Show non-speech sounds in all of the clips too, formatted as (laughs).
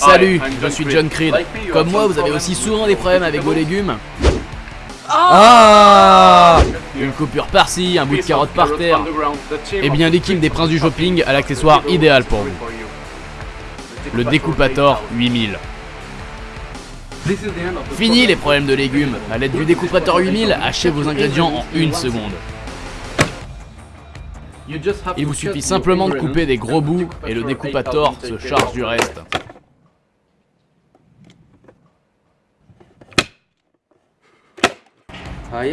Salut, je suis John Creed. Comme moi, vous avez aussi souvent des problèmes avec vos légumes Ah Une coupure par-ci, un bout de carotte par terre. Eh bien, l'équipe des princes du shopping a l'accessoire idéal pour vous. Le découpator 8000. Fini les problèmes de légumes. À l'aide du découpator 8000, hachez vos ingrédients en une seconde. Il vous suffit simplement de couper des gros bouts et le découpator se charge du reste.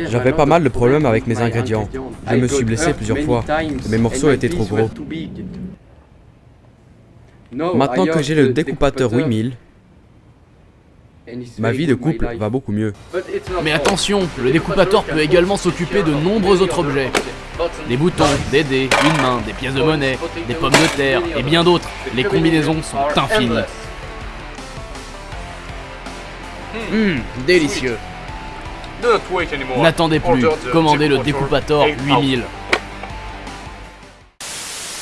J'avais pas mal de problèmes avec mes ingrédients. Je me suis blessé plusieurs fois. Mes morceaux étaient trop gros. Maintenant que j'ai le découpateur 8000, ma vie de couple va beaucoup mieux. Mais attention, le découpateur peut également s'occuper de nombreux autres objets. Des boutons, des dés, une main, des pièces de monnaie, des pommes de terre et bien d'autres. Les combinaisons sont infinies. Hum, délicieux. N'attendez plus, commandez le découpator 8000.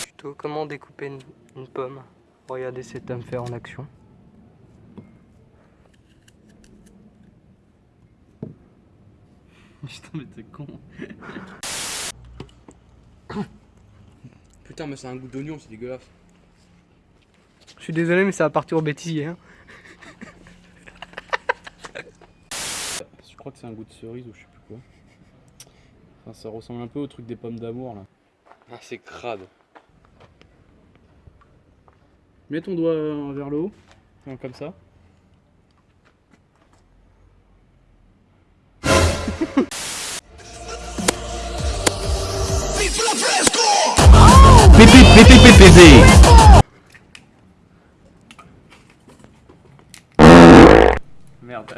Plutôt comment découper une, une pomme? Regardez cet homme faire en action. (laughs) Putain mais t'es con. (coughs) Putain, mais c'est un goût d'oignon, c'est dégueulasse. Je suis désolé mais ça va partir au bêtisier. Hein. (laughs) Je crois que c'est un goût de cerise ou je sais plus quoi. Enfin, ça ressemble un peu au truc des pommes d'amour là. Ah, c'est crade. Mets ton doigt euh, vers le haut, comme ça. Merde.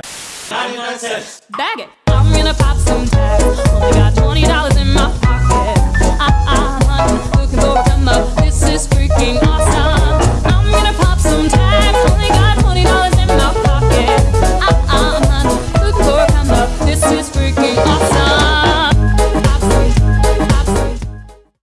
Bag it. I'm gonna pop some tags. Only got twenty dollars in my